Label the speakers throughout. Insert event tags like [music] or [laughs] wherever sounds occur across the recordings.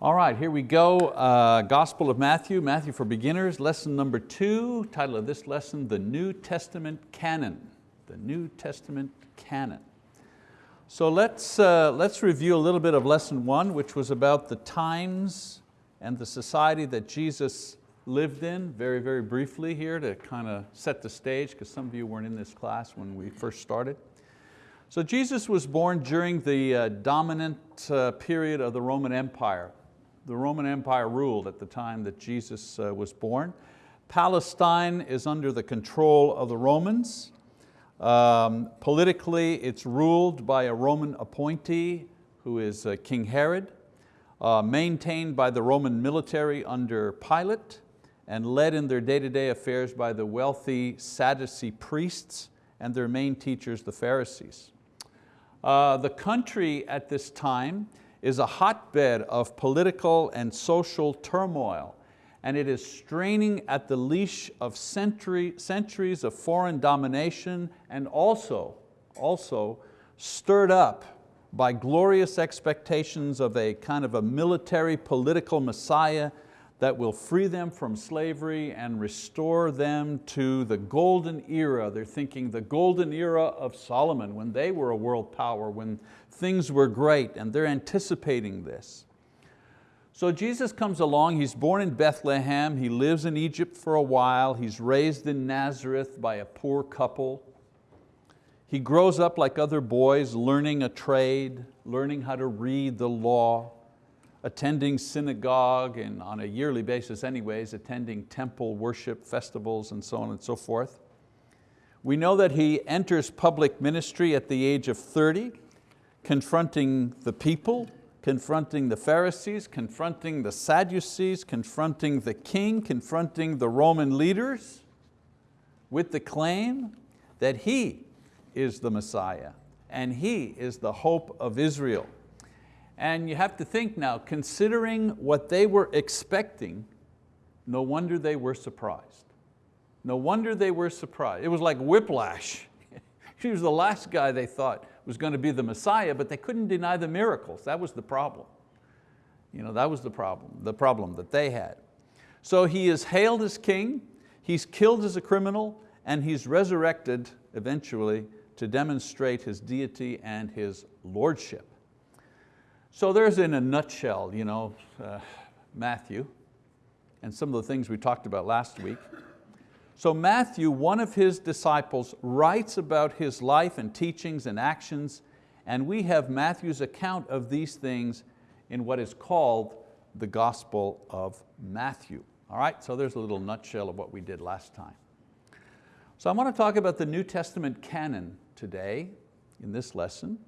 Speaker 1: All right, here we go. Uh, Gospel of Matthew, Matthew for Beginners, lesson number two. Title of this lesson, The New Testament Canon. The New Testament Canon. So let's, uh, let's review a little bit of lesson one, which was about the times and the society that Jesus lived in, very, very briefly here to kind of set the stage, because some of you weren't in this class when we first started. So Jesus was born during the uh, dominant uh, period of the Roman Empire the Roman Empire ruled at the time that Jesus uh, was born. Palestine is under the control of the Romans. Um, politically, it's ruled by a Roman appointee who is uh, King Herod, uh, maintained by the Roman military under Pilate, and led in their day-to-day -day affairs by the wealthy Sadducee priests and their main teachers, the Pharisees. Uh, the country at this time is a hotbed of political and social turmoil and it is straining at the leash of century, centuries of foreign domination and also, also stirred up by glorious expectations of a kind of a military political messiah that will free them from slavery and restore them to the golden era. They're thinking the golden era of Solomon when they were a world power, when things were great and they're anticipating this. So Jesus comes along, he's born in Bethlehem, he lives in Egypt for a while, he's raised in Nazareth by a poor couple. He grows up like other boys, learning a trade, learning how to read the law attending synagogue and on a yearly basis anyways, attending temple worship festivals and so on and so forth. We know that he enters public ministry at the age of 30, confronting the people, confronting the Pharisees, confronting the Sadducees, confronting the king, confronting the Roman leaders with the claim that he is the Messiah and he is the hope of Israel. And you have to think now, considering what they were expecting, no wonder they were surprised. No wonder they were surprised. It was like whiplash. [laughs] he was the last guy they thought was going to be the Messiah, but they couldn't deny the miracles. That was the problem. You know, that was the problem, the problem that they had. So he is hailed as king, he's killed as a criminal, and he's resurrected eventually to demonstrate his deity and his lordship. So there's in a nutshell, you know, uh, Matthew and some of the things we talked about last week. So Matthew, one of his disciples, writes about his life and teachings and actions, and we have Matthew's account of these things in what is called the Gospel of Matthew. All right, so there's a little nutshell of what we did last time. So I want to talk about the New Testament canon today in this lesson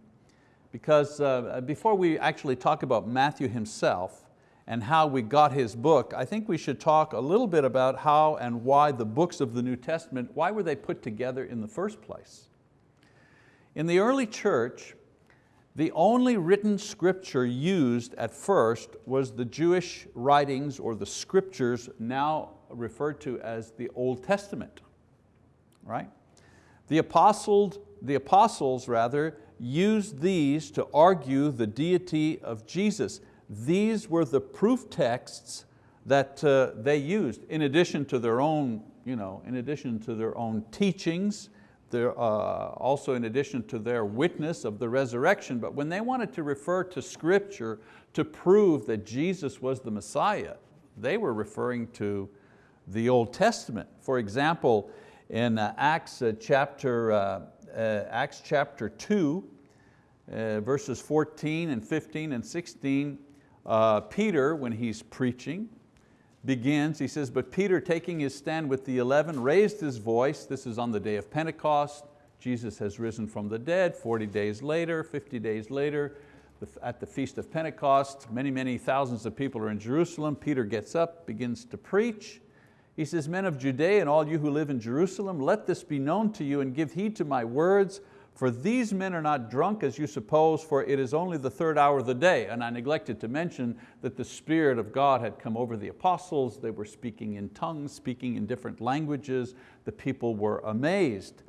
Speaker 1: because uh, before we actually talk about Matthew himself and how we got his book, I think we should talk a little bit about how and why the books of the New Testament, why were they put together in the first place? In the early church, the only written scripture used at first was the Jewish writings or the scriptures now referred to as the Old Testament, right? The apostles, the apostles rather, used these to argue the deity of Jesus. These were the proof texts that uh, they used in addition to their own, you know, in addition to their own teachings, uh, also in addition to their witness of the resurrection, but when they wanted to refer to scripture to prove that Jesus was the Messiah, they were referring to the Old Testament. For example, in uh, Acts uh, chapter uh, uh, Acts chapter 2, uh, verses 14 and 15 and 16, uh, Peter, when he's preaching, begins, he says, but Peter taking his stand with the 11 raised his voice, this is on the day of Pentecost, Jesus has risen from the dead, 40 days later, 50 days later, at the Feast of Pentecost, many, many thousands of people are in Jerusalem. Peter gets up, begins to preach. He says, men of Judea and all you who live in Jerusalem, let this be known to you and give heed to my words, for these men are not drunk as you suppose, for it is only the third hour of the day. And I neglected to mention that the Spirit of God had come over the apostles. They were speaking in tongues, speaking in different languages. The people were amazed.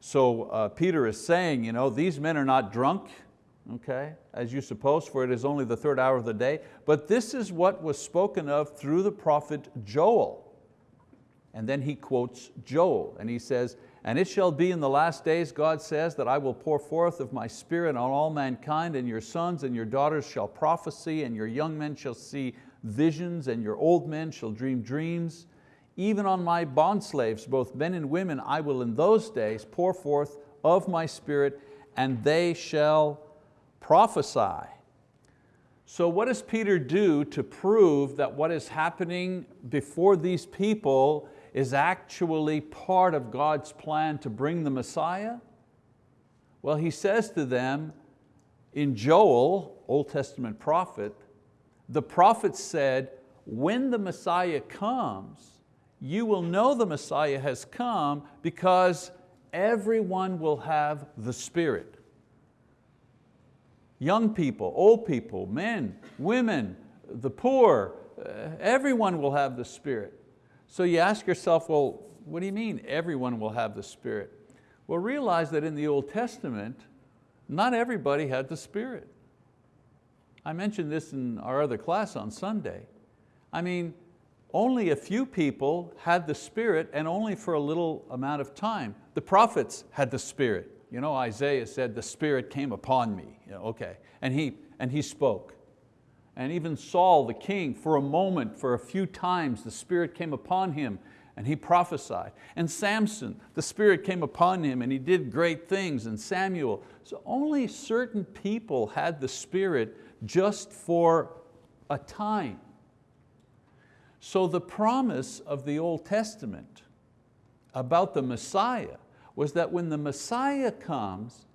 Speaker 1: So uh, Peter is saying, you know, these men are not drunk okay, as you suppose, for it is only the third hour of the day. But this is what was spoken of through the prophet Joel. And then he quotes Joel, and he says, and it shall be in the last days, God says, that I will pour forth of my spirit on all mankind, and your sons and your daughters shall prophesy, and your young men shall see visions, and your old men shall dream dreams. Even on my bondslaves, both men and women, I will in those days pour forth of my spirit, and they shall prophesy. So what does Peter do to prove that what is happening before these people is actually part of God's plan to bring the Messiah? Well, he says to them in Joel, Old Testament prophet, the prophet said, when the Messiah comes, you will know the Messiah has come because everyone will have the Spirit. Young people, old people, men, women, the poor, uh, everyone will have the Spirit. So you ask yourself, well, what do you mean everyone will have the Spirit? Well, realize that in the Old Testament, not everybody had the Spirit. I mentioned this in our other class on Sunday. I mean, only a few people had the Spirit and only for a little amount of time. The prophets had the Spirit. You know, Isaiah said, the Spirit came upon me. You know, okay, and he, and he spoke. And even Saul, the king, for a moment, for a few times, the Spirit came upon him and he prophesied. And Samson, the Spirit came upon him and he did great things, and Samuel. So only certain people had the Spirit just for a time. So the promise of the Old Testament about the Messiah was that when the Messiah comes,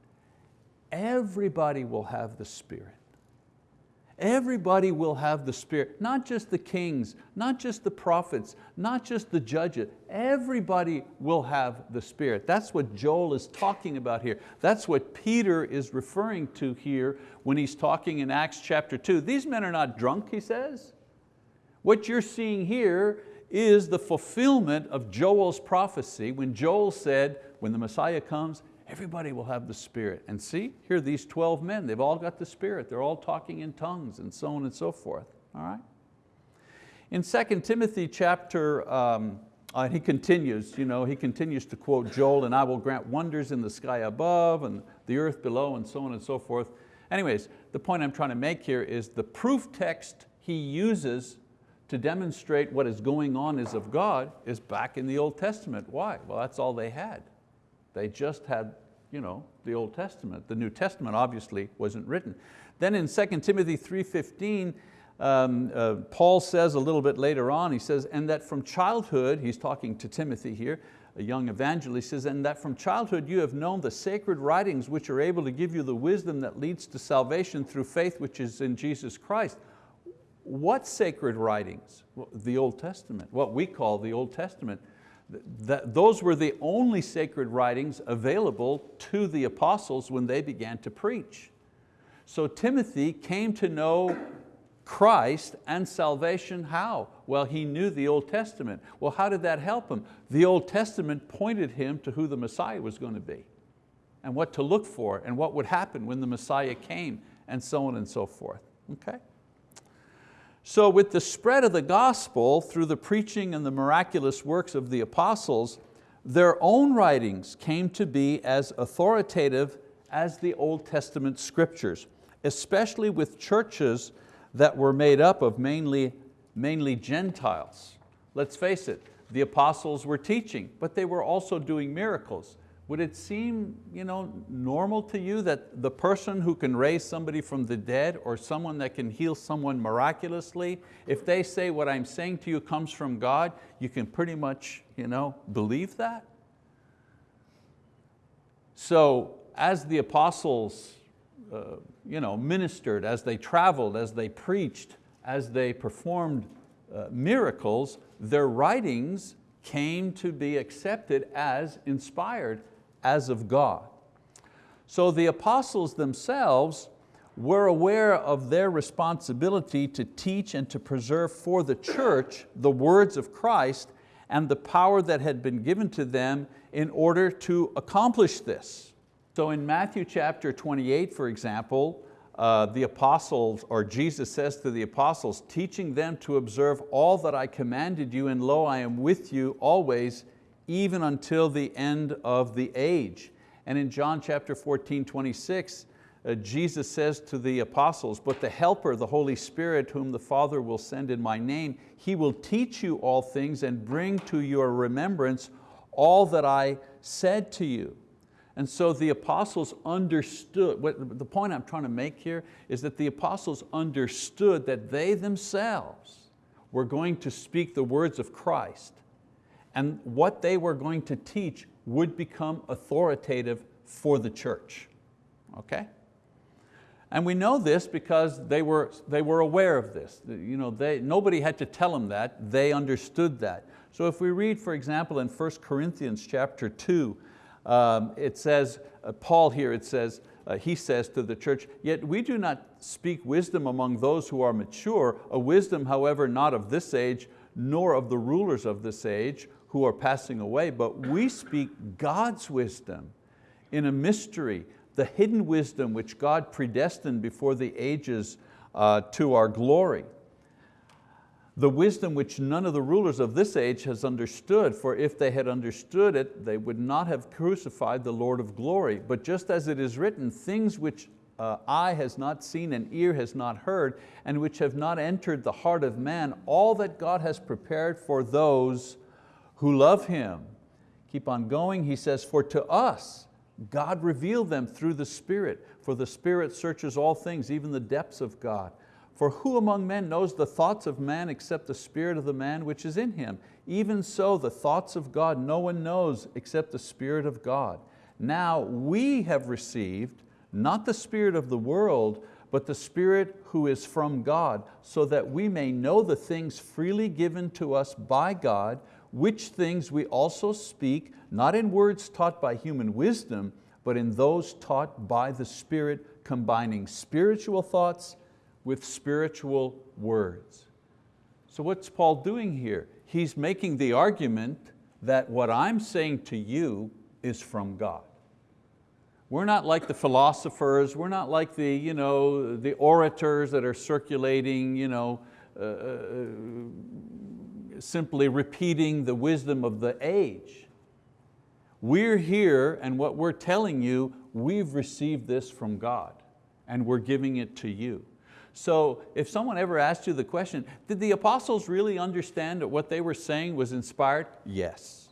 Speaker 1: everybody will have the Spirit. Everybody will have the Spirit, not just the kings, not just the prophets, not just the judges, everybody will have the Spirit. That's what Joel is talking about here. That's what Peter is referring to here when he's talking in Acts chapter two. These men are not drunk, he says. What you're seeing here is the fulfillment of Joel's prophecy when Joel said, when the Messiah comes, everybody will have the Spirit. And see, here these 12 men, they've all got the Spirit. They're all talking in tongues and so on and so forth, all right? In 2 Timothy chapter, um, uh, he continues, you know, he continues to quote Joel, and I will grant wonders in the sky above and the earth below and so on and so forth. Anyways, the point I'm trying to make here is the proof text he uses to demonstrate what is going on is of God is back in the Old Testament. Why? Well, that's all they had. They just had you know, the Old Testament. The New Testament obviously wasn't written. Then in 2 Timothy 3.15, um, uh, Paul says a little bit later on, he says, and that from childhood, he's talking to Timothy here, a young evangelist, says, and that from childhood you have known the sacred writings which are able to give you the wisdom that leads to salvation through faith which is in Jesus Christ. What sacred writings? Well, the Old Testament, what we call the Old Testament those were the only sacred writings available to the apostles when they began to preach. So Timothy came to know Christ and salvation how? Well, he knew the Old Testament. Well, how did that help him? The Old Testament pointed him to who the Messiah was going to be and what to look for and what would happen when the Messiah came and so on and so forth, okay? So with the spread of the gospel through the preaching and the miraculous works of the apostles, their own writings came to be as authoritative as the Old Testament scriptures, especially with churches that were made up of mainly, mainly Gentiles. Let's face it, the apostles were teaching, but they were also doing miracles. Would it seem you know, normal to you that the person who can raise somebody from the dead or someone that can heal someone miraculously, if they say what I'm saying to you comes from God, you can pretty much you know, believe that? So as the apostles uh, you know, ministered, as they traveled, as they preached, as they performed uh, miracles, their writings came to be accepted as inspired as of God. So the apostles themselves were aware of their responsibility to teach and to preserve for the church the words of Christ and the power that had been given to them in order to accomplish this. So in Matthew chapter 28, for example, uh, the apostles, or Jesus says to the apostles, teaching them to observe all that I commanded you, and lo, I am with you always, even until the end of the age. And in John chapter 14, 26, uh, Jesus says to the apostles, but the helper, the Holy Spirit, whom the Father will send in my name, He will teach you all things and bring to your remembrance all that I said to you. And so the apostles understood, what, the point I'm trying to make here is that the apostles understood that they themselves were going to speak the words of Christ and what they were going to teach would become authoritative for the church, okay? And we know this because they were, they were aware of this. You know, they, nobody had to tell them that, they understood that. So if we read, for example, in 1 Corinthians chapter 2, um, it says, uh, Paul here, it says, uh, he says to the church, yet we do not speak wisdom among those who are mature, a wisdom, however, not of this age, nor of the rulers of this age who are passing away, but we speak God's wisdom in a mystery, the hidden wisdom which God predestined before the ages uh, to our glory. The wisdom which none of the rulers of this age has understood, for if they had understood it, they would not have crucified the Lord of glory. But just as it is written, things which uh, eye has not seen and ear has not heard, and which have not entered the heart of man, all that God has prepared for those who love Him. Keep on going, he says, for to us, God revealed them through the Spirit, for the Spirit searches all things, even the depths of God. For who among men knows the thoughts of man except the spirit of the man which is in him? Even so the thoughts of God no one knows except the Spirit of God. Now we have received not the spirit of the world, but the Spirit who is from God, so that we may know the things freely given to us by God, which things we also speak, not in words taught by human wisdom, but in those taught by the Spirit, combining spiritual thoughts with spiritual words. So what's Paul doing here? He's making the argument that what I'm saying to you is from God. We're not like the philosophers, we're not like the, you know, the orators that are circulating, you know, uh, uh simply repeating the wisdom of the age. We're here and what we're telling you, we've received this from God and we're giving it to you. So if someone ever asked you the question, did the apostles really understand that what they were saying was inspired? Yes.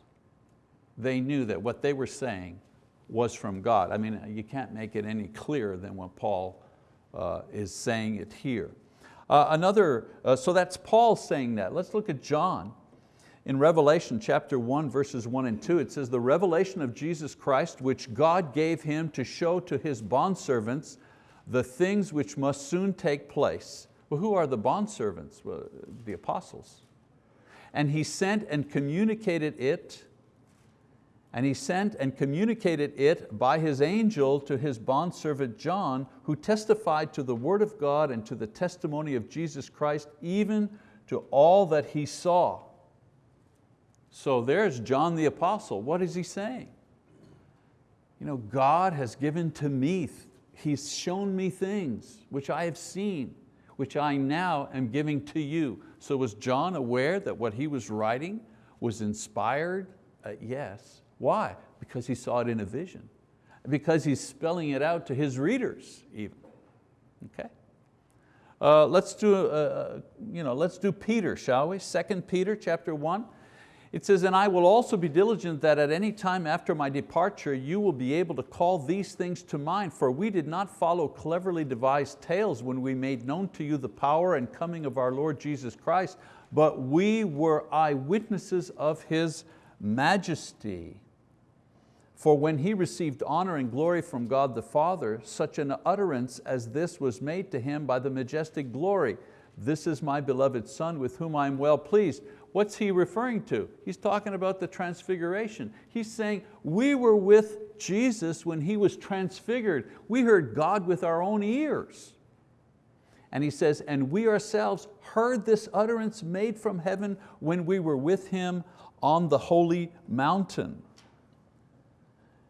Speaker 1: They knew that what they were saying was from God. I mean, you can't make it any clearer than what Paul uh, is saying it here. Uh, another, uh, so that's Paul saying that. Let's look at John. In Revelation chapter 1, verses 1 and 2, it says, the revelation of Jesus Christ, which God gave Him to show to His bondservants the things which must soon take place. Well, who are the bondservants? Well, the apostles. And He sent and communicated it and he sent and communicated it by his angel to his bondservant John, who testified to the word of God and to the testimony of Jesus Christ, even to all that he saw. So there's John the apostle. What is he saying? You know, God has given to me, He's shown me things which I have seen, which I now am giving to you. So was John aware that what he was writing was inspired? Uh, yes. Why? Because he saw it in a vision. Because he's spelling it out to his readers even. Okay? Uh, let's, do, uh, uh you know, let's do Peter, shall we? 2 Peter chapter 1. It says, and I will also be diligent that at any time after my departure you will be able to call these things to mind, for we did not follow cleverly devised tales when we made known to you the power and coming of our Lord Jesus Christ, but we were eyewitnesses of His majesty. For when he received honor and glory from God the Father, such an utterance as this was made to him by the majestic glory. This is my beloved Son with whom I am well pleased. What's he referring to? He's talking about the transfiguration. He's saying, we were with Jesus when He was transfigured. We heard God with our own ears. And he says, and we ourselves heard this utterance made from heaven when we were with Him on the holy mountain.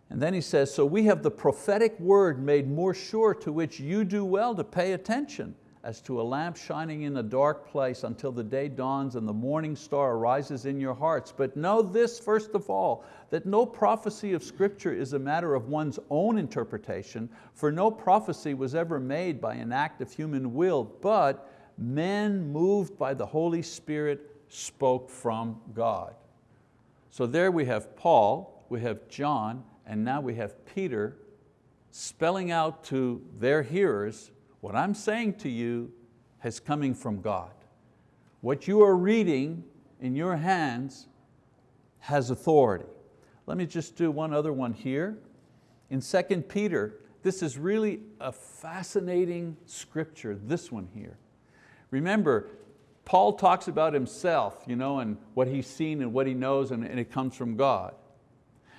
Speaker 1: And then he says, so we have the prophetic word made more sure to which you do well to pay attention as to a lamp shining in a dark place until the day dawns and the morning star arises in your hearts. But know this first of all, that no prophecy of scripture is a matter of one's own interpretation, for no prophecy was ever made by an act of human will, but men moved by the Holy Spirit spoke from God. So there we have Paul, we have John, and now we have Peter spelling out to their hearers what I'm saying to you has coming from God. What you are reading in your hands has authority. Let me just do one other one here. In 2 Peter, this is really a fascinating scripture, this one here. Remember, Paul talks about himself you know, and what he's seen and what he knows and, and it comes from God.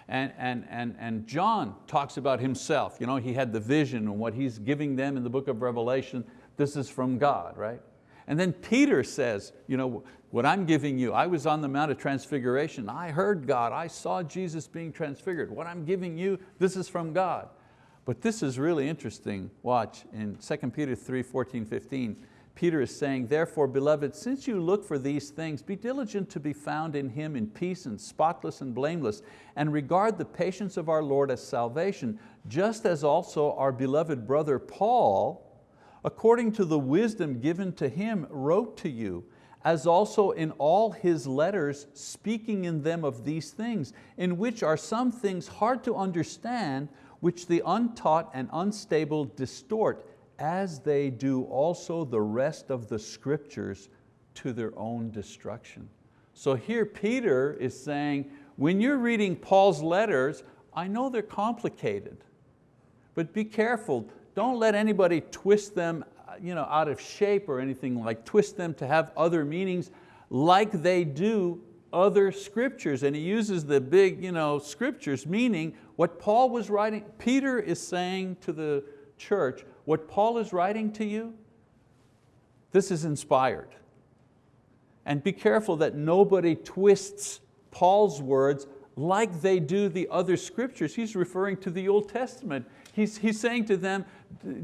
Speaker 1: And, and, and, and John talks about himself. You know, he had the vision and what he's giving them in the book of Revelation, this is from God, right? And then Peter says, you know, what I'm giving you, I was on the Mount of Transfiguration, I heard God, I saw Jesus being transfigured. What I'm giving you, this is from God. But this is really interesting, watch, in 2 Peter 3, 14, 15, Peter is saying, therefore, beloved, since you look for these things, be diligent to be found in Him in peace and spotless and blameless, and regard the patience of our Lord as salvation, just as also our beloved brother Paul, according to the wisdom given to him, wrote to you, as also in all his letters, speaking in them of these things, in which are some things hard to understand, which the untaught and unstable distort, as they do also the rest of the scriptures to their own destruction. So here Peter is saying, when you're reading Paul's letters, I know they're complicated, but be careful. Don't let anybody twist them you know, out of shape or anything like twist them to have other meanings like they do other scriptures. And he uses the big you know, scriptures, meaning what Paul was writing, Peter is saying to the church, what Paul is writing to you, this is inspired. And be careful that nobody twists Paul's words like they do the other scriptures. He's referring to the Old Testament. He's, he's saying to them,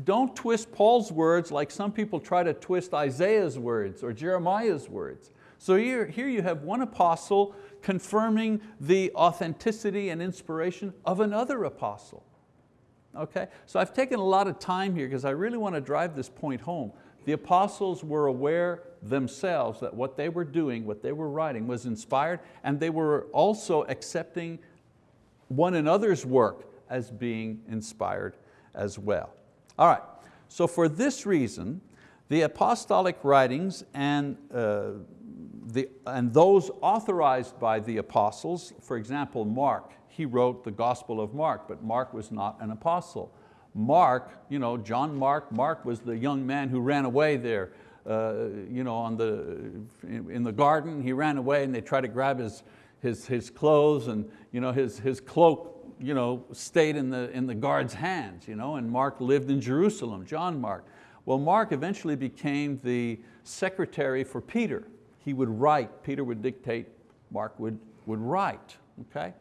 Speaker 1: don't twist Paul's words like some people try to twist Isaiah's words or Jeremiah's words. So here, here you have one apostle confirming the authenticity and inspiration of another apostle. Okay? So I've taken a lot of time here because I really want to drive this point home. The apostles were aware themselves that what they were doing, what they were writing was inspired and they were also accepting one another's work as being inspired as well. All right, so for this reason, the apostolic writings and, uh, the, and those authorized by the apostles, for example, Mark, he wrote the Gospel of Mark, but Mark was not an apostle. Mark, you know, John Mark, Mark was the young man who ran away there uh, you know, on the, in the garden. He ran away and they tried to grab his, his, his clothes and you know, his, his cloak you know, stayed in the, in the guard's hands. You know, and Mark lived in Jerusalem, John Mark. Well, Mark eventually became the secretary for Peter. He would write, Peter would dictate, Mark would, would write. Okay?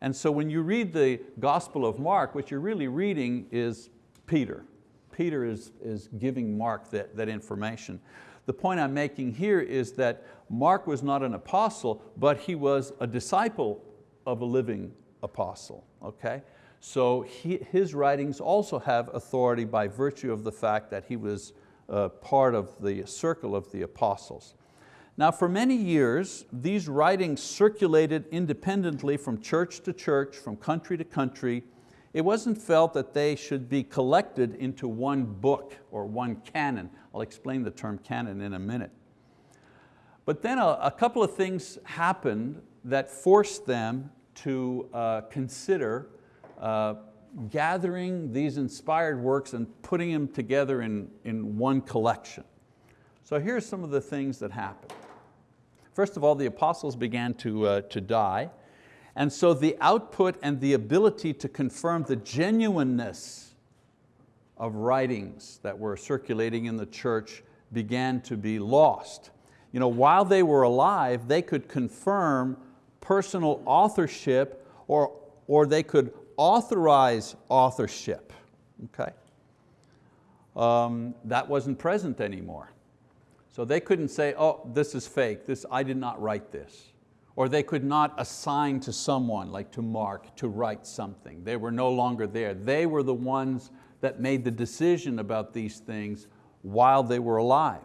Speaker 1: And so when you read the Gospel of Mark, what you're really reading is Peter. Peter is, is giving Mark that, that information. The point I'm making here is that Mark was not an apostle, but he was a disciple of a living apostle, okay? So he, his writings also have authority by virtue of the fact that he was uh, part of the circle of the apostles. Now for many years, these writings circulated independently from church to church, from country to country. It wasn't felt that they should be collected into one book or one canon. I'll explain the term canon in a minute. But then a, a couple of things happened that forced them to uh, consider uh, gathering these inspired works and putting them together in, in one collection. So here's some of the things that happened. First of all, the apostles began to, uh, to die. And so the output and the ability to confirm the genuineness of writings that were circulating in the church began to be lost. You know, while they were alive, they could confirm personal authorship or, or they could authorize authorship. Okay? Um, that wasn't present anymore. So they couldn't say, oh, this is fake, this, I did not write this. Or they could not assign to someone, like to Mark, to write something. They were no longer there. They were the ones that made the decision about these things while they were alive.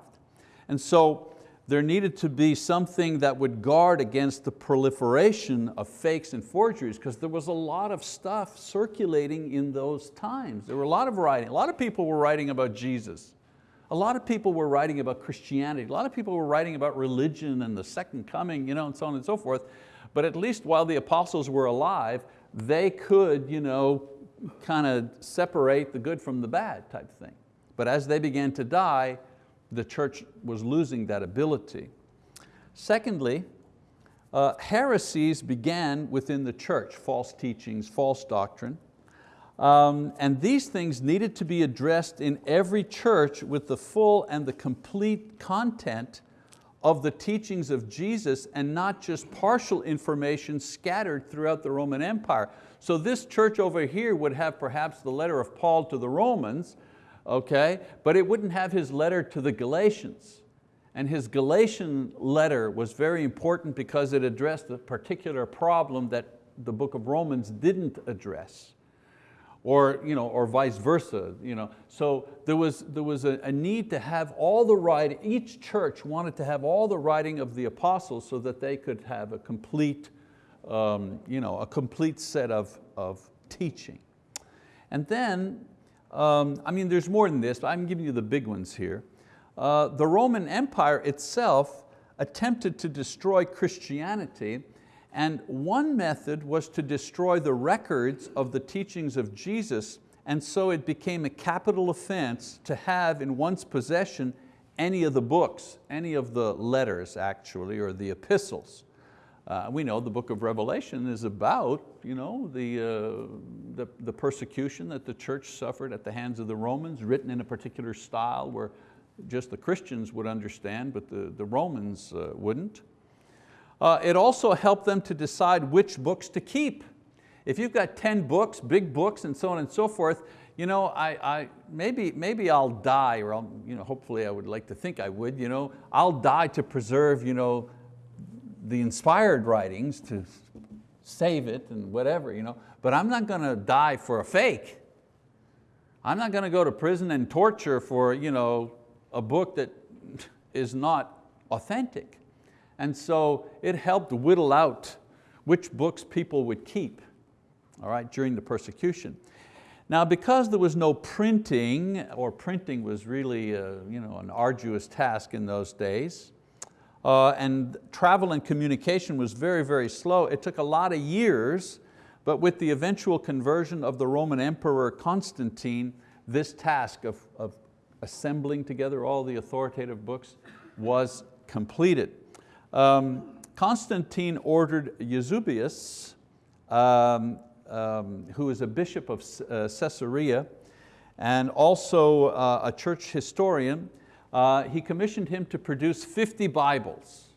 Speaker 1: And so there needed to be something that would guard against the proliferation of fakes and forgeries because there was a lot of stuff circulating in those times. There were a lot of writing. A lot of people were writing about Jesus. A lot of people were writing about Christianity. A lot of people were writing about religion and the second coming, you know, and so on and so forth. But at least while the apostles were alive, they could you know, kind of separate the good from the bad type thing. But as they began to die, the church was losing that ability. Secondly, uh, heresies began within the church, false teachings, false doctrine. Um, and these things needed to be addressed in every church with the full and the complete content of the teachings of Jesus and not just partial information scattered throughout the Roman Empire. So this church over here would have perhaps the letter of Paul to the Romans, okay? But it wouldn't have his letter to the Galatians. And his Galatian letter was very important because it addressed a particular problem that the book of Romans didn't address. Or, you know, or vice versa. You know. So there was, there was a, a need to have all the writing, each church wanted to have all the writing of the apostles so that they could have a complete, um, you know, a complete set of, of teaching. And then um, I mean, there's more than this, but I'm giving you the big ones here. Uh, the Roman Empire itself attempted to destroy Christianity and one method was to destroy the records of the teachings of Jesus and so it became a capital offense to have in one's possession any of the books, any of the letters actually, or the epistles. Uh, we know the book of Revelation is about you know, the, uh, the, the, persecution that the church suffered at the hands of the Romans, written in a particular style where just the Christians would understand, but the, the Romans uh, wouldn't. Uh, it also helped them to decide which books to keep. If you've got 10 books, big books and so on and so forth, you know, I, I, maybe, maybe I'll die, or I'll, you know, hopefully I would like to think I would, you know, I'll die to preserve you know, the inspired writings to save it and whatever, you know, but I'm not going to die for a fake. I'm not going to go to prison and torture for you know, a book that [laughs] is not authentic. And so it helped whittle out which books people would keep all right, during the persecution. Now because there was no printing, or printing was really a, you know, an arduous task in those days, uh, and travel and communication was very, very slow. It took a lot of years, but with the eventual conversion of the Roman Emperor Constantine, this task of, of assembling together all the authoritative books was completed. Um, Constantine ordered Eusebius, um, um, who is a bishop of uh, Caesarea, and also uh, a church historian, uh, he commissioned him to produce 50 Bibles.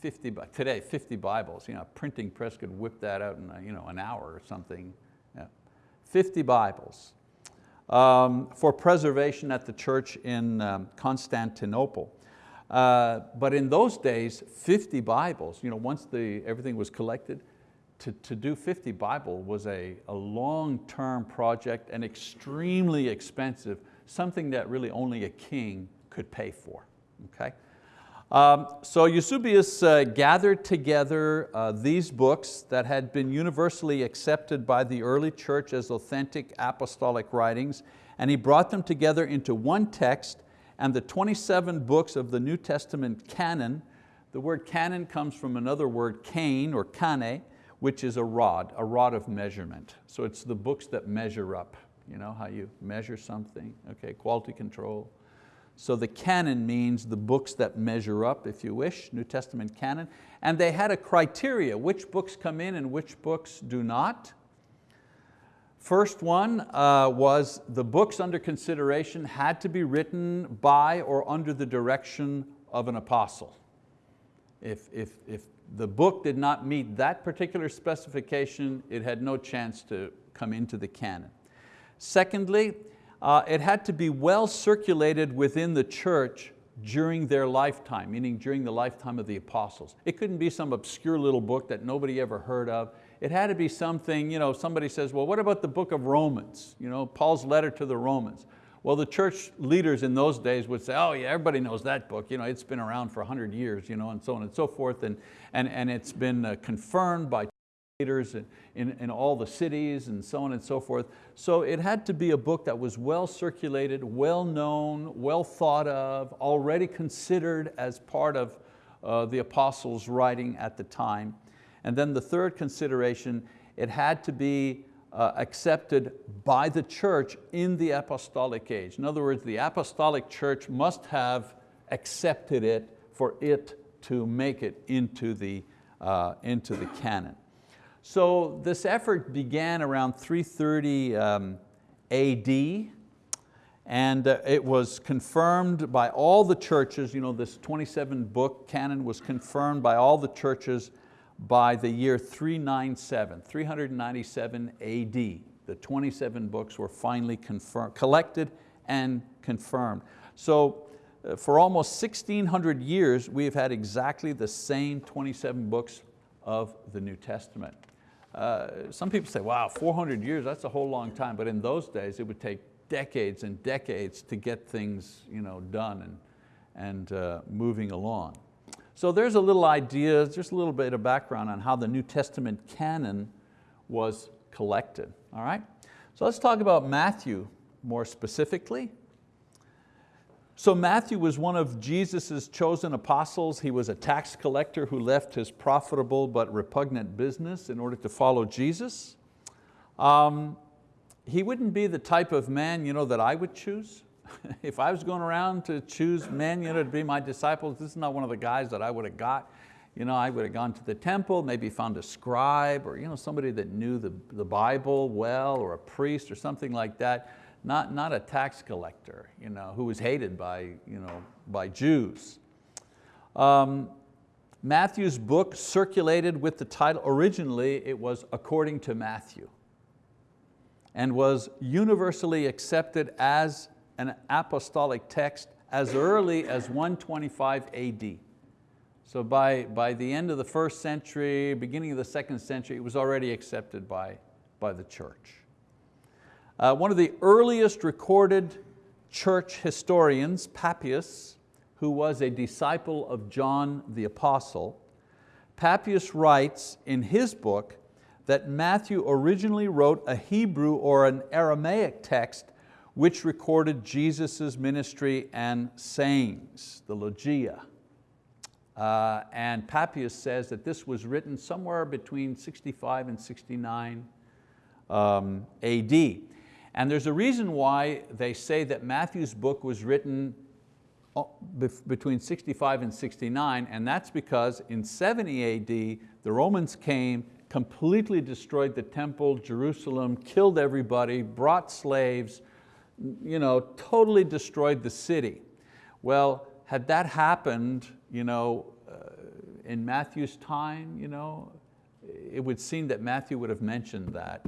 Speaker 1: 50, today, 50 Bibles. You know, a printing press could whip that out in a, you know, an hour or something. Yeah. 50 Bibles um, for preservation at the church in um, Constantinople. Uh, but in those days, 50 Bibles, you know, once the, everything was collected, to, to do 50 Bible was a, a long-term project and extremely expensive, something that really only a king could pay for, okay? Um, so Eusebius uh, gathered together uh, these books that had been universally accepted by the early church as authentic apostolic writings, and he brought them together into one text and the 27 books of the New Testament canon. The word canon comes from another word, cane or kane, which is a rod, a rod of measurement. So it's the books that measure up. You know how you measure something, okay, quality control, so the canon means the books that measure up, if you wish, New Testament canon. And they had a criteria, which books come in and which books do not. First one uh, was the books under consideration had to be written by or under the direction of an apostle. If, if, if the book did not meet that particular specification, it had no chance to, come into the canon. Secondly, uh, it had to be well circulated within the church during their lifetime, meaning during the lifetime of the apostles. It couldn't be some obscure little book that nobody ever heard of. It had to be something, you know, somebody says, well, what about the book of Romans? You know, Paul's letter to the Romans. Well, the church leaders in those days would say, oh yeah, everybody knows that book. You know, it's been around for 100 years, you know, and so on and so forth. And, and, and it's been uh, confirmed by leaders in, in, in all the cities and so on and so forth. So it had to be a book that was well circulated, well known, well thought of, already considered as part of uh, the apostles' writing at the time. And then the third consideration, it had to be uh, accepted by the church in the apostolic age. In other words, the apostolic church must have accepted it for it to make it into the, uh, into the canon. So this effort began around 330 um, AD and uh, it was confirmed by all the churches, you know, this 27 book canon was confirmed by all the churches by the year 397, 397 AD. The 27 books were finally confirmed, collected and confirmed. So uh, for almost 1600 years, we have had exactly the same 27 books of the New Testament. Uh, some people say, wow, 400 years, that's a whole long time. But in those days, it would take decades and decades to get things you know, done and, and uh, moving along. So there's a little idea, just a little bit of background on how the New Testament canon was collected, all right? So let's talk about Matthew more specifically. So Matthew was one of Jesus' chosen apostles. He was a tax collector who left his profitable but repugnant business in order to follow Jesus. Um, he wouldn't be the type of man you know, that I would choose. [laughs] if I was going around to choose men you know, to be my disciples, this is not one of the guys that I would have got. You know, I would have gone to the temple, maybe found a scribe or you know, somebody that knew the, the Bible well or a priest or something like that, not, not a tax collector you know, who was hated by, you know, by Jews. Um, Matthew's book circulated with the title, originally it was According to Matthew and was universally accepted as an apostolic text as early as 125 AD. So by, by the end of the first century, beginning of the second century, it was already accepted by, by the church. Uh, one of the earliest recorded church historians, Papias, who was a disciple of John the Apostle, Papias writes in his book that Matthew originally wrote a Hebrew or an Aramaic text which recorded Jesus' ministry and sayings, the Logia. Uh, and Papias says that this was written somewhere between 65 and 69 um, AD. And there's a reason why they say that Matthew's book was written uh, between 65 and 69, and that's because in 70 AD, the Romans came, completely destroyed the temple, Jerusalem, killed everybody, brought slaves, you know, totally destroyed the city. Well, had that happened you know, uh, in Matthew's time, you know, it would seem that Matthew would have mentioned that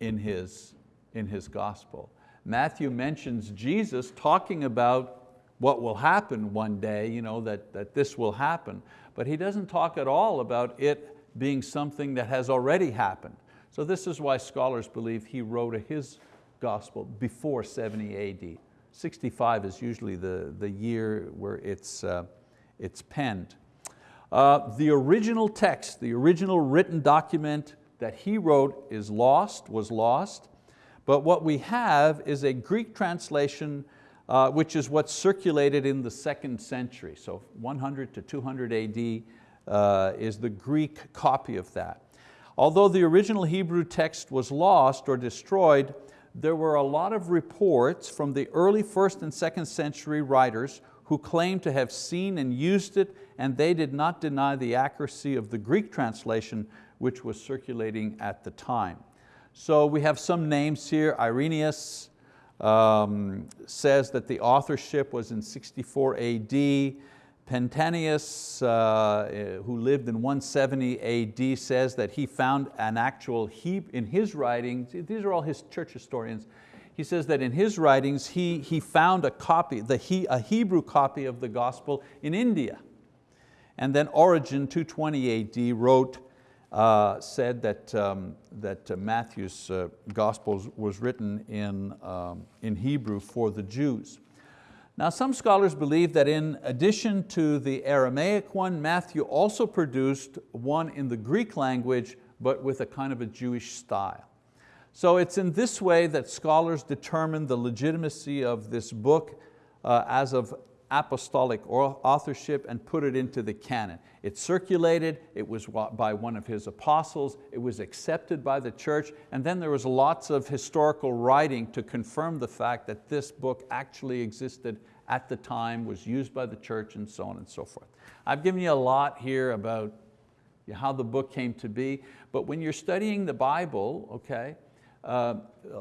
Speaker 1: in his, in his gospel. Matthew mentions Jesus talking about what will happen one day, you know, that, that this will happen, but he doesn't talk at all about it being something that has already happened. So this is why scholars believe he wrote his gospel before 70 AD. 65 is usually the, the year where it's, uh, it's penned. Uh, the original text, the original written document that he wrote is lost, was lost, but what we have is a Greek translation uh, which is what circulated in the second century. So 100 to 200 AD uh, is the Greek copy of that. Although the original Hebrew text was lost or destroyed, there were a lot of reports from the early first and second century writers who claimed to have seen and used it and they did not deny the accuracy of the Greek translation which was circulating at the time. So we have some names here. Irenaeus um, says that the authorship was in 64 AD. Pantanius, uh, who lived in 170 AD, says that he found an actual, he, in his writings, these are all his church historians, he says that in his writings he, he found a copy, the, he, a Hebrew copy of the gospel in India. And then Origen, 220 AD, wrote, uh, said that, um, that uh, Matthew's uh, gospel was written in, um, in Hebrew for the Jews. Now some scholars believe that in addition to the Aramaic one, Matthew also produced one in the Greek language, but with a kind of a Jewish style. So it's in this way that scholars determine the legitimacy of this book uh, as of apostolic authorship and put it into the canon. It circulated, it was by one of his apostles, it was accepted by the church, and then there was lots of historical writing to confirm the fact that this book actually existed at the time, was used by the church and so on and so forth. I've given you a lot here about how the book came to be, but when you're studying the Bible, okay, uh,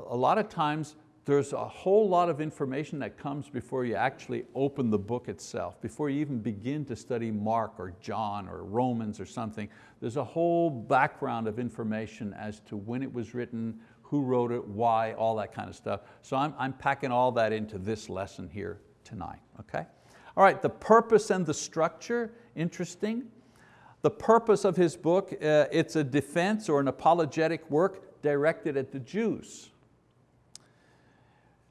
Speaker 1: a lot of times there's a whole lot of information that comes before you actually open the book itself, before you even begin to study Mark or John or Romans or something. There's a whole background of information as to when it was written, who wrote it, why, all that kind of stuff. So I'm, I'm packing all that into this lesson here tonight, okay? All right, the purpose and the structure, interesting. The purpose of his book, uh, it's a defense or an apologetic work directed at the Jews.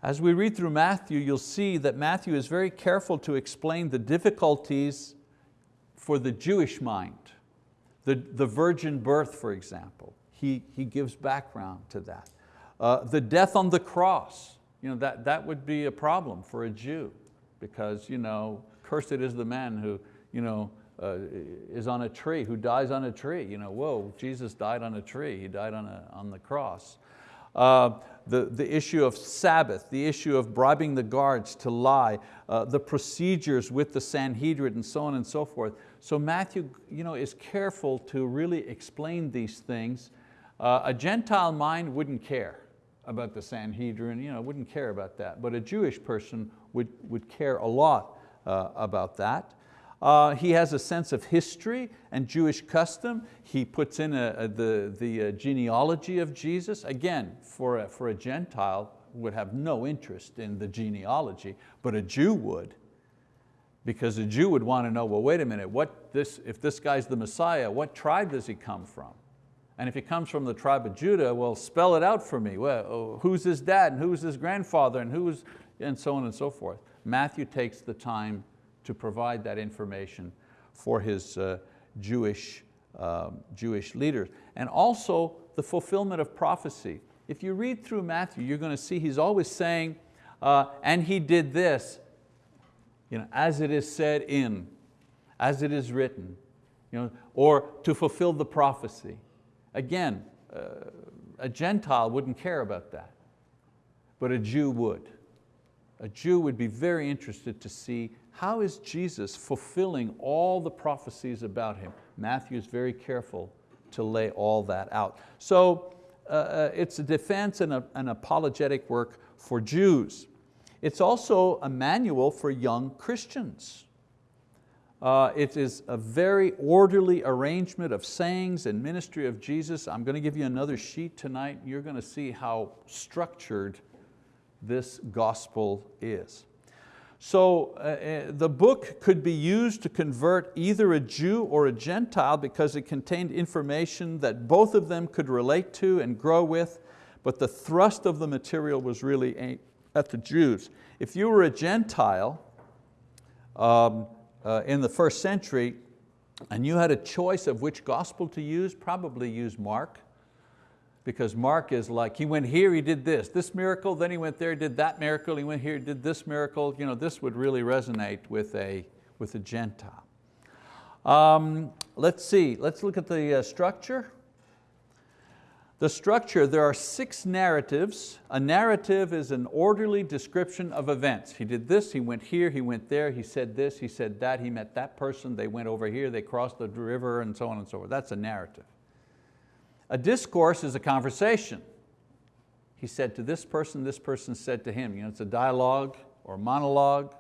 Speaker 1: As we read through Matthew, you'll see that Matthew is very careful to explain the difficulties for the Jewish mind. The, the virgin birth, for example, he, he gives background to that. Uh, the death on the cross, you know, that, that would be a problem for a Jew because you know, cursed is the man who you know, uh, is on a tree, who dies on a tree. You know, whoa, Jesus died on a tree, He died on, a, on the cross. Uh, the, the issue of Sabbath, the issue of bribing the guards to lie, uh, the procedures with the Sanhedrin and so on and so forth. So Matthew you know, is careful to really explain these things. Uh, a Gentile mind wouldn't care about the Sanhedrin, you know, wouldn't care about that, but a Jewish person would, would care a lot uh, about that. Uh, he has a sense of history and Jewish custom. He puts in a, a, the, the uh, genealogy of Jesus. Again, for a, for a Gentile, would have no interest in the genealogy, but a Jew would. Because a Jew would want to know, well, wait a minute, what this, if this guy's the Messiah, what tribe does he come from? And if he comes from the tribe of Judah, well, spell it out for me. Well, who's his dad and who's his grandfather and who's, and so on and so forth. Matthew takes the time to provide that information for his uh, Jewish, um, Jewish leaders. And also the fulfillment of prophecy. If you read through Matthew, you're going to see he's always saying, uh, and he did this, you know, as it is said in, as it is written, you know, or to fulfill the prophecy. Again, uh, a Gentile wouldn't care about that, but a Jew would. A Jew would be very interested to see how is Jesus fulfilling all the prophecies about Him? Matthew is very careful to lay all that out. So uh, uh, it's a defense and a, an apologetic work for Jews. It's also a manual for young Christians. Uh, it is a very orderly arrangement of sayings and ministry of Jesus. I'm going to give you another sheet tonight. You're going to see how structured this gospel is. So uh, uh, the book could be used to convert either a Jew or a Gentile because it contained information that both of them could relate to and grow with, but the thrust of the material was really at the Jews. If you were a Gentile, um, uh, in the first century and you had a choice of which gospel to use, probably use Mark because Mark is like, he went here, he did this, this miracle, then he went there, did that miracle, he went here, did this miracle. You know, this would really resonate with a, with a Gentile. Um, let's see, let's look at the uh, structure. The structure, there are six narratives. A narrative is an orderly description of events. He did this, he went here, he went there, he said this, he said that, he met that person, they went over here, they crossed the river, and so on and so forth. That's a narrative. A discourse is a conversation. He said to this person, this person said to him. You know, it's a dialogue or monologue.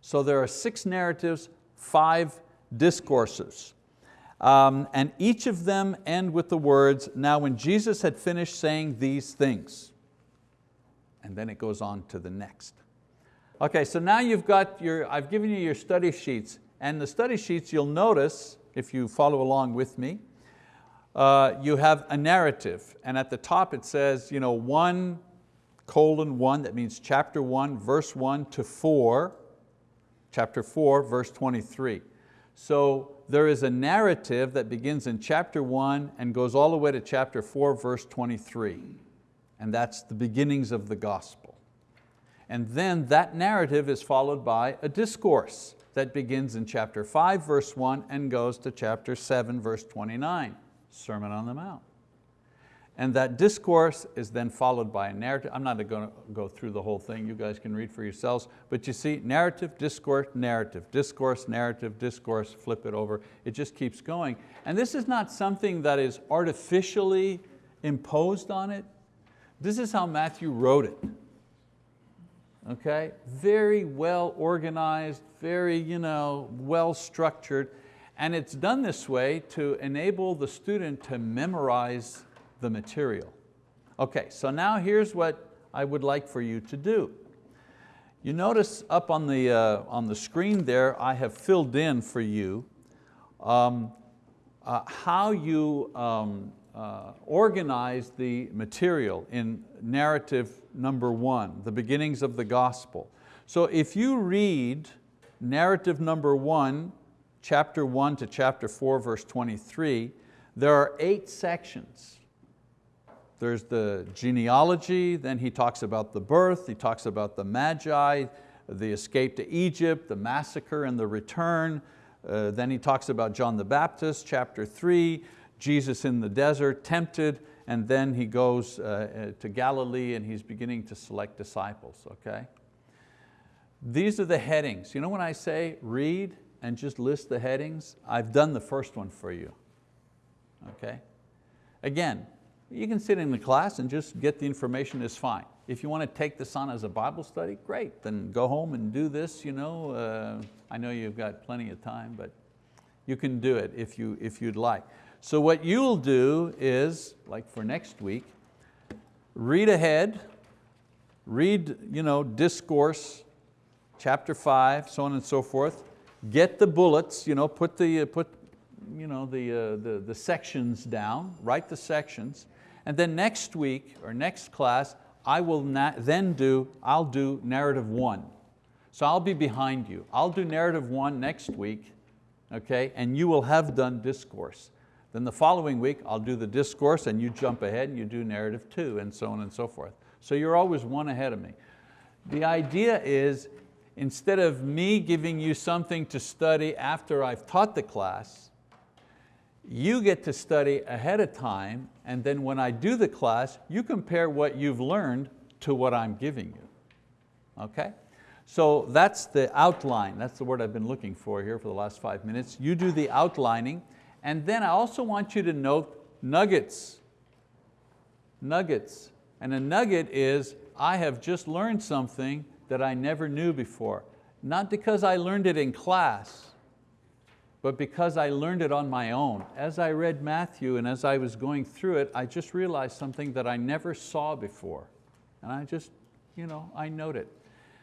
Speaker 1: So there are six narratives, five discourses. Um, and each of them end with the words, now when Jesus had finished saying these things, and then it goes on to the next. Okay, so now you've got your, I've given you your study sheets, and the study sheets you'll notice, if you follow along with me, uh, you have a narrative, and at the top it says, you know, one colon one, that means chapter one, verse one to four, chapter four, verse 23. So there is a narrative that begins in chapter one and goes all the way to chapter four, verse 23. And that's the beginnings of the gospel. And then that narrative is followed by a discourse that begins in chapter five, verse one and goes to chapter seven, verse 29, Sermon on the Mount. And that discourse is then followed by a narrative. I'm not going to go through the whole thing, you guys can read for yourselves, but you see narrative, discourse, narrative, discourse, narrative, discourse, flip it over. It just keeps going. And this is not something that is artificially imposed on it. This is how Matthew wrote it. Okay, very well organized, very you know, well structured, and it's done this way to enable the student to memorize the material. Okay, so now here's what I would like for you to do. You notice up on the, uh, on the screen there, I have filled in for you um, uh, how you um, uh, organize the material in narrative number one, the beginnings of the gospel. So if you read narrative number one, chapter one to chapter four, verse 23, there are eight sections. There's the genealogy, then he talks about the birth, he talks about the Magi, the escape to Egypt, the massacre and the return. Uh, then he talks about John the Baptist, chapter three, Jesus in the desert, tempted, and then he goes uh, uh to Galilee and he's beginning to select disciples, okay? These are the headings. You know when I say read and just list the headings? I've done the first one for you, okay? Again, you can sit in the class and just get the information is fine. If you want to take this on as a Bible study, great, then go home and do this. You know, uh, I know you've got plenty of time, but you can do it if, you, if you'd like. So what you'll do is, like for next week, read ahead, read you know, discourse, chapter five, so on and so forth, get the bullets, you know, put, the, put you know, the, uh, the, the sections down, write the sections, and then next week or next class, I will then do, I'll do narrative one. So I'll be behind you. I'll do narrative one next week, okay, and you will have done discourse. Then the following week, I'll do the discourse and you jump ahead and you do narrative two and so on and so forth. So you're always one ahead of me. The idea is, instead of me giving you something to study after I've taught the class, you get to study ahead of time and then when I do the class, you compare what you've learned to what I'm giving you, okay? So that's the outline, that's the word I've been looking for here for the last five minutes. You do the outlining and then I also want you to note nuggets, nuggets. And a nugget is, I have just learned something that I never knew before. Not because I learned it in class, but because I learned it on my own. As I read Matthew and as I was going through it, I just realized something that I never saw before. And I just, you know, I note it.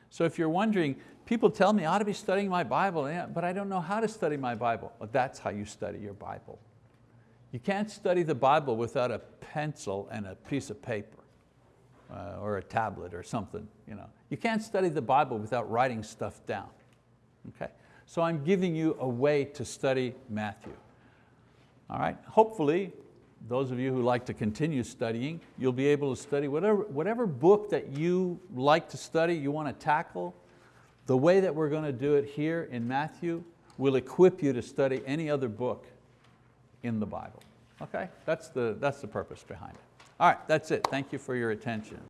Speaker 1: So if you're wondering, people tell me I ought to be studying my Bible, but I don't know how to study my Bible. Well, that's how you study your Bible. You can't study the Bible without a pencil and a piece of paper uh, or a tablet or something. You, know. you can't study the Bible without writing stuff down. Okay? So I'm giving you a way to study Matthew. All right, hopefully, those of you who like to continue studying, you'll be able to study whatever, whatever book that you like to study, you want to tackle, the way that we're going to do it here in Matthew will equip you to study any other book in the Bible. Okay, that's the, that's the purpose behind it. All right, that's it. Thank you for your attention.